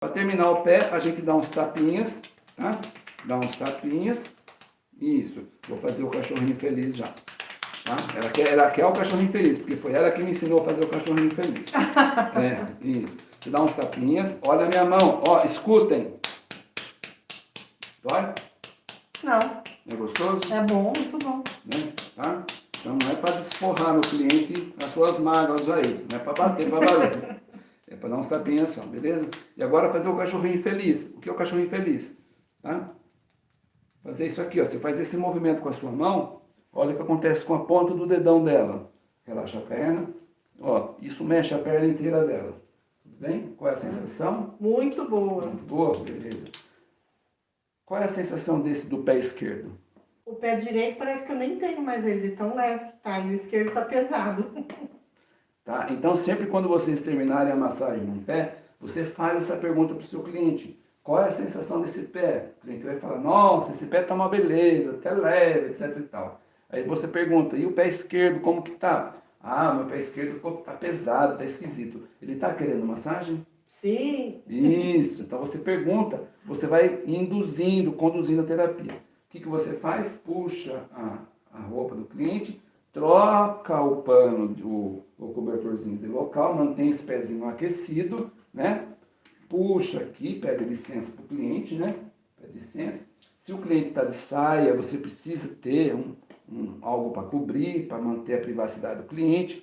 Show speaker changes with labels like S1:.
S1: Para terminar o pé, a gente dá uns tapinhas, tá? Dá uns tapinhas. Isso. Vou fazer o cachorrinho feliz já. Tá? Ela, quer, ela quer o cachorrinho feliz, porque foi ela que me ensinou a fazer o cachorrinho feliz. é, isso. Você dá uns tapinhas. Olha a minha mão. Ó, escutem. Dói?
S2: Não,
S1: É gostoso?
S2: é bom, muito bom.
S1: Né? Tá? Então não é para desforrar no cliente as suas mágoas aí. Não é para bater, para barulho. É para dar uns tapinhas só, beleza? E agora fazer o cachorrinho feliz. O que é o cachorrinho feliz? Tá? Fazer isso aqui, ó. Você faz esse movimento com a sua mão. Olha o que acontece com a ponta do dedão dela. Relaxa a perna. Ó, isso mexe a perna inteira dela. Tudo bem? Qual é a sensação?
S2: Muito boa.
S1: Muito boa, beleza. Qual é a sensação desse do pé esquerdo?
S2: O pé direito parece que eu nem tenho mais ele de tão leve que tá. E o esquerdo tá pesado.
S1: Tá? Então, sempre quando vocês terminarem a massagem no pé, você faz essa pergunta para o seu cliente. Qual é a sensação desse pé? O cliente vai falar, nossa, esse pé tá uma beleza, até leve, etc e tal. Aí você pergunta, e o pé esquerdo, como que tá? Ah, meu pé esquerdo ficou, tá pesado, tá esquisito. Ele tá querendo massagem?
S2: Sim,
S1: Isso, então você pergunta, você vai induzindo, conduzindo a terapia. O que, que você faz? Puxa a, a roupa do cliente, troca o pano, o, o cobertorzinho de local, mantém esse pezinho aquecido, né? Puxa aqui, pede licença para o cliente, né? Pede licença. Se o cliente está de saia, você precisa ter um, um, algo para cobrir, para manter a privacidade do cliente.